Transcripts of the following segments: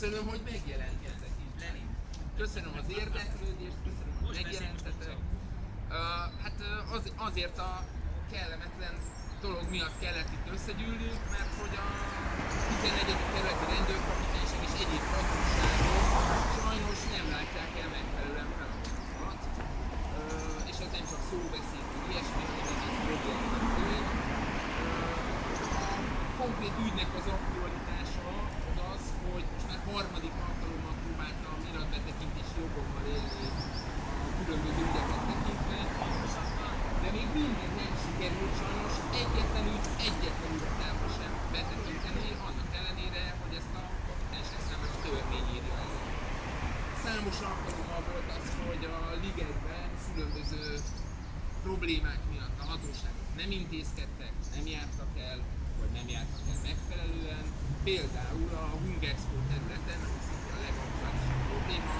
köszönöm, hogy megjelentetek. Lenin. Köszönöm az érdeklődést, köszönöm, hogy megjelentetek. Uh, hát az, azért a kellemetlen dolog miatt kellett itt összegyűlnünk, mert hogy a 11. kerületi rendőrkapitányság és egyéb hatóságok sajnos nem látják el megfelelően feladatokat. És ez nem csak szóbeszéd, hogy ilyesmi, hanem egész problémának tény. A konkrét ügynek az aktualitása az az, hogy most már harmadik alkalommal próbáltam iratbetekintési jogommal élni a különböző ügyeket tekintve, de még mindig nem sikerült sajnos egyetlen ügy, egyetlen ügyet sem betekinteni, annak ellenére, hogy ezt a kapitányság számára törvény írja elő. Számos alkalommal volt az, hogy a ligetben különböző problémák miatt a hatóságok nem intézkedtek, nem jártak el, vagy nem jártak el megfelelően. Például a Hungexpo területen, ami a legaktuálisabb probléma,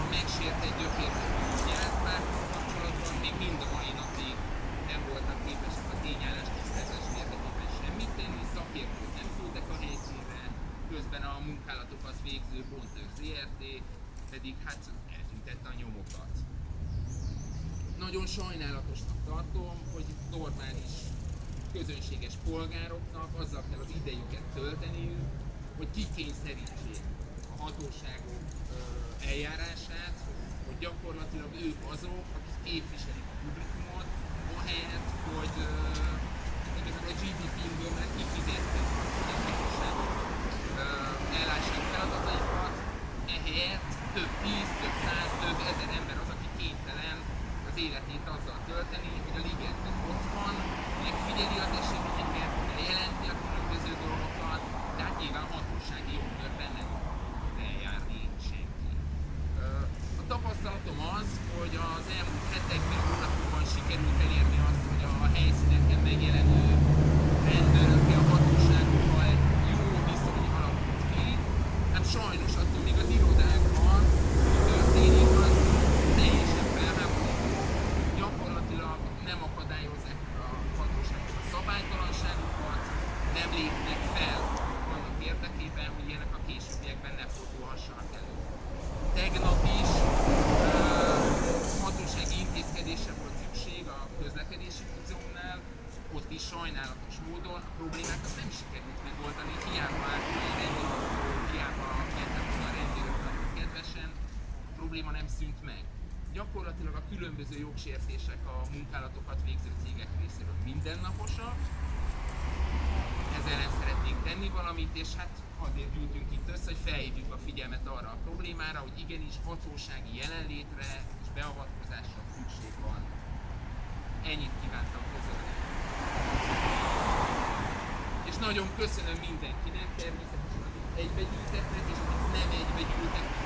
a megsértett gyökérzetű a munkálatokat végző Bontőr ZRT pedig hát eltüntette a nyomokat. Nagyon sajnálatosnak tartom, hogy normális közönséges polgároknak azzal kell az idejüket tölteniük, hogy kikényszerítsék a hatóságok eljárását, hogy gyakorlatilag ők azok, akik képviselik a publikumot, ahelyett, hogy igazából a GDP-ből már kifizették életét azzal tölteni, hogy a ligetben ott van, megfigyeli az eseményeket, jelenti a különböző dolgokat, de hát nyilván hatósági jogkörben nem eljárni senki. A tapasztalatom az, hogy az elmúlt hetekben, hónapokban sikerült elérni azt, hogy a helyszíneken megjelenő rendőrökkel, a hatóságokkal egy jó viszony alakult ki. Hát sajnos attól még az irodákban, mi történik, az teljesen felháborító. Gyakorlatilag nem akadályozzák a hatóságok a szabálytalanságokat, nem lépnek fel annak érdekében, hogy ilyenek a későbbiekben ne fordulhassanak elő. Tegnap is ö, hatósági intézkedésre volt szükség a közlekedési múzeumnál, ott is sajnálatos módon a problémákat nem sikerült megoldani, hiába állt a rendőrautó, hiába mentek volna a rendőrök kedvesen, a probléma nem szűnt meg. Gyakorlatilag a különböző jogsértések a munkálatokat végző cégek részéről mindennaposak, ezzel ellen szeretnénk tenni valamit, és hát azért gyűltünk itt össze, hogy felhívjuk a figyelmet arra a problémára, hogy igenis hatósági jelenlétre és beavatkozásra szükség van. Ennyit kívántam közölni. És nagyon köszönöm mindenkinek, természetesen akik egybegyűltetnek, és akik nem egybegyűltek is,